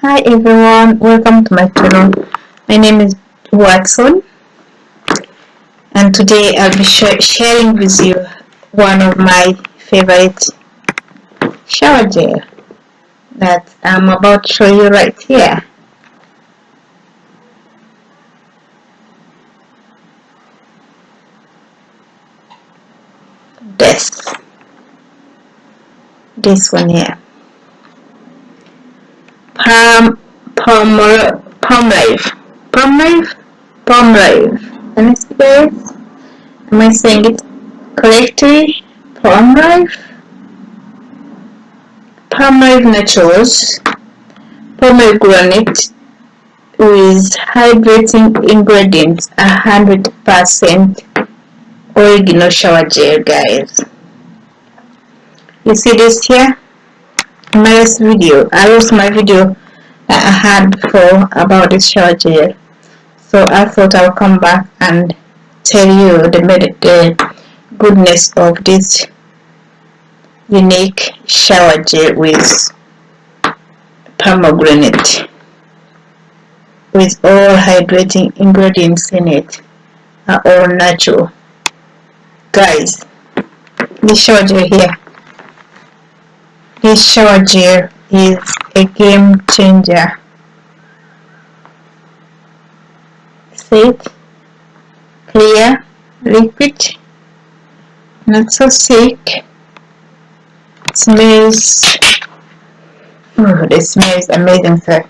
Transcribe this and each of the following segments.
hi everyone. Welcome to my channel. My name is Watson. And today I'll be sh sharing with you one of my favorite shower gel that I'm about to show you right here. This. This one here palm palm life palm life palm life let me see guys am I saying it correctly? Palm life palm life naturals. Pomegranate with hydrating ingredients a hundred percent original shower gel guys. You see this here? My last video. I lost my video I had before about this shower gel so I thought I'll come back and tell you the, the goodness of this unique shower gel with pomegranate with all hydrating ingredients in it. Are all natural. Guys this shower gel here. This shower gel is a game changer. It. Clear liquid not so thick smells. Oh the smell is amazing sir.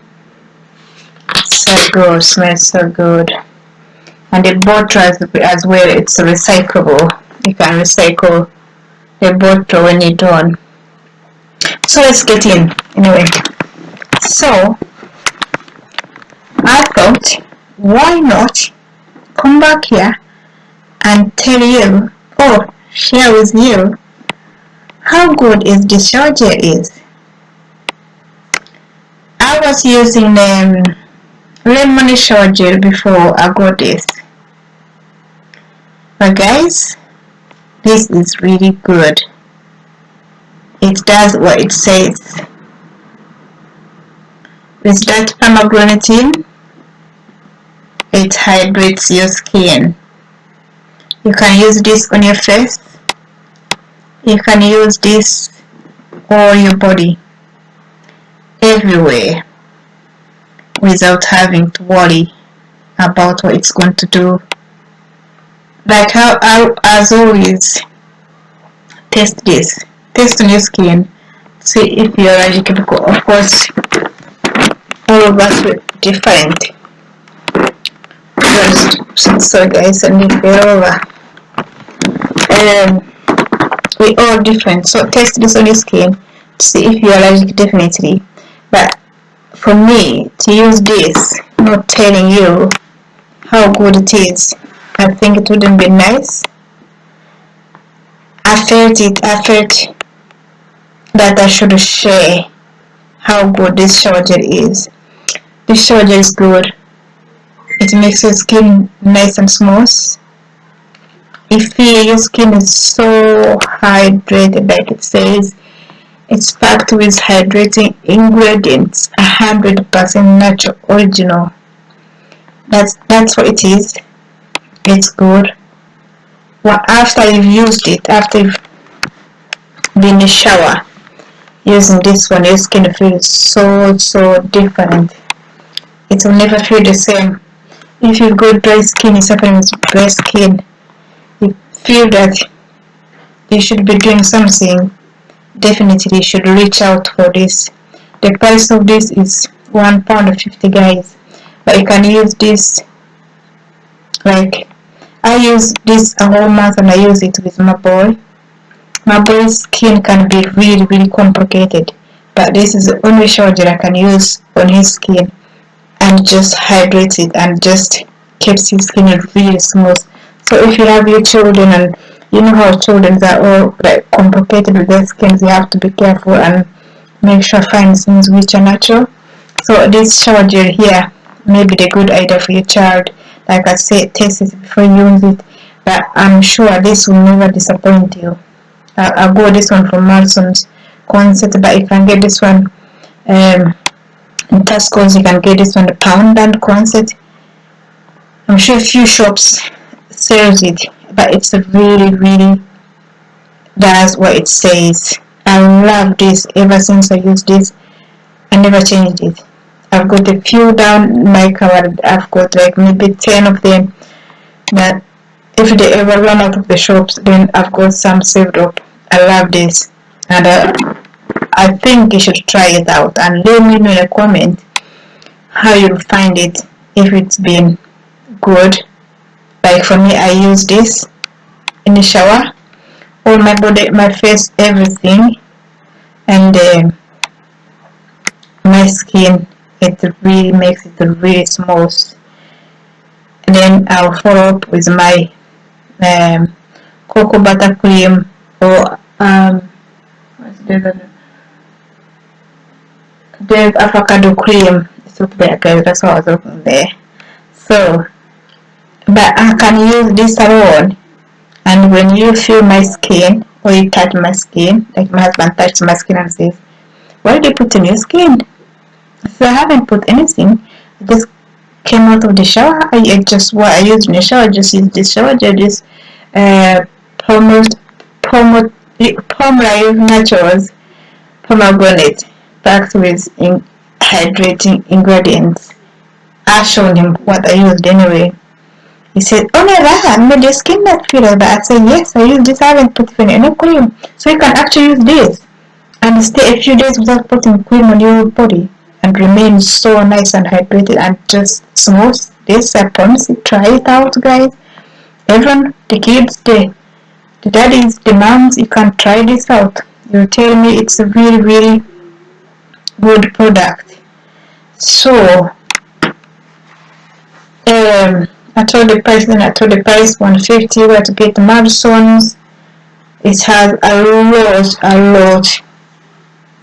So good smells so good. And the bottle as, as well it's recyclable. You can recycle the bottle when you're done so let's get in anyway so I thought why not come back here and tell you or share with you how good is the shower gel is? I was using um, lemon charger before I got this. But guys this is really good. It does what it says with that pomegranate it hydrates your skin. You can use this on your face. You can use this on your body. Everywhere. Without having to worry about what it's going to do. Like how, how as always test this. Test on your skin. See if you're allergic because of course all of us are different. Just so guys and if we're over. Um we all different. So test this on your skin to see if you're allergic definitely. But for me to use this not telling you how good it is I think it wouldn't be nice. I felt it, I felt that I should share how good this shower gel is. This shower is good. It makes your skin nice and smooth. If your skin is so hydrated like it says, it's packed with hydrating ingredients, 100% natural original. That's that's what it is it's good well after you've used it after you've been in the shower using this one your skin feels so so different it will never feel the same. If you've got dry skin you're suffering with dry skin. You feel that you should be doing something definitely you should reach out for this. The price of this is one pound fifty guys. But you can use this like I use this a whole month and I use it with my boy. My boy's skin can be really really complicated but this is the only shower gel I can use on his skin and just hydrates it and just keeps your skin really smooth. So if you have your children and you know how children are all like complicated with their skins, you have to be careful and make sure find things which are natural. So this shower gel here may be the good idea for your child like I said test it before you use it but I'm sure this will never disappoint you I, I got this one from Marston's concept but you can get this one um, in Tesco's you can get this on the pound and concept I'm sure a few shops sells it but it's a really really does what it says. I love this ever since I used this. I never changed it. I've got a few down my cupboard I've got like maybe 10 of them. That if they ever run out of the shops then I've got some saved up. I love this. And uh, I think you should try it out and let me know in a comment how you find it if it's been good. Like for me I use this in the shower. All my body my face everything and uh, my skin it really makes it really smooth. And then I'll follow up with my um, cocoa butter cream or um, there's avocado cream. It's up there guys that's what I was looking there. So but I can use this alone and when you feel my skin or you touch my skin like my husband touched my skin and says why did you put in your skin? So I haven't put anything. I just came out of the shower. I, just what I used in the shower I just used this shower gel this uh pomade pomade Palmolive Naturals pomegranate packed with in hydrating ingredients I showed him what I used anyway he said, oh my god, made your skin not feel like that. I said, yes, I use this, I haven't put any cream. So you can actually use this and stay a few days without putting cream on your body and remain so nice and hydrated and just smooth. This, I promise you, try it out guys. Everyone, the kids, the, the daddies, the moms, you can try this out. You tell me it's really, really good product. So, um, I told the person, I told the price 150 where to get the Madison's. It has a lot, a lot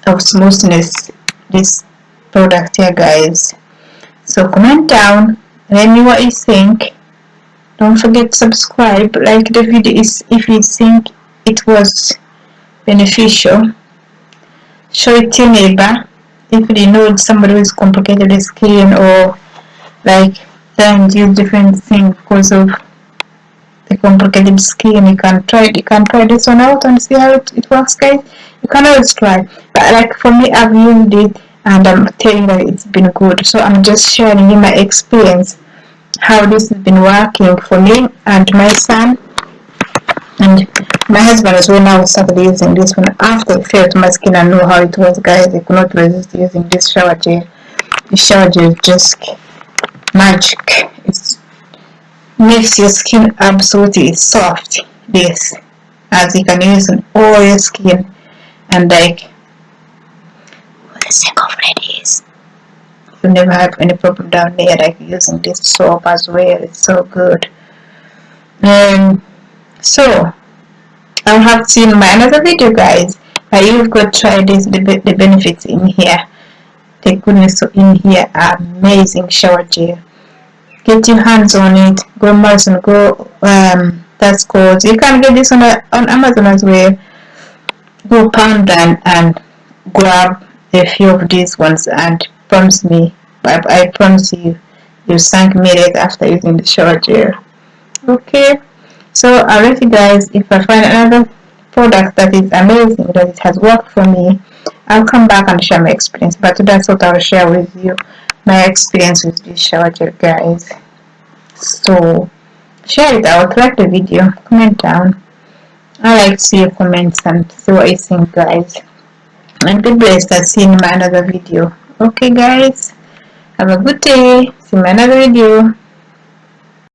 of smoothness, this product here guys. So comment down, let me what you think. Don't forget to subscribe, like the video if you think it was beneficial. Show it to your neighbor if you know somebody is complicated skin or like and use different things because of the complicated skin you can try you can try this one out and see how it, it works guys. You can always try. But like for me I've used it and I'm telling you it's been good. So I'm just sharing you my experience how this has been working for me and my son husband as well now started using this one after it felt my skin and know how it was guys. I could not resist using this shower gel. The shower gel just magic. It makes your skin absolutely soft. This as you can use on all your skin. And like for the sake of ladies you never have any problem down there like using this soap as well. It's so good. Um so I have seen my another video guys. But you've got to try this the, the benefits in here. The goodness in here. Amazing shower gel get your hands on it. Go Amazon. Go um that's called you can get this on a, on Amazon as well. Go pound and, and grab a few of these ones and promise me I, I promise you you me right after using the shower gel okay so I'll let you guys if I find another product that is amazing that it has worked for me I'll come back and share my experience. But that's what I'll share with you my experience with this shower gel guys. So share it. Out like the video. Comment down. I like to see your comments and see what you think guys. And be blessed see you in my another video. Okay guys. Have a good day. See my another video